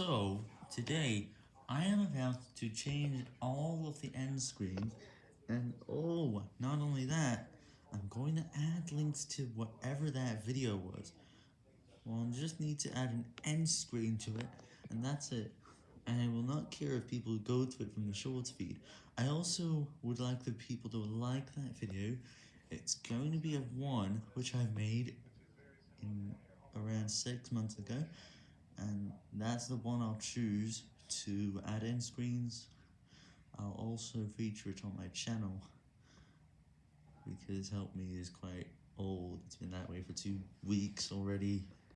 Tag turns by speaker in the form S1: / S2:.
S1: So, today, I am about to change all of the end screens, and oh, not only that, I'm going to add links to whatever that video was. Well, I just need to add an end screen to it, and that's it. And I will not care if people go to it from the shorts feed. I also would like the people to like that video. It's going to be a one, which I made in around six months ago, and that's the one I'll choose to add end screens. I'll also feature it on my channel, because Help Me is quite old, it's been that way for two weeks already.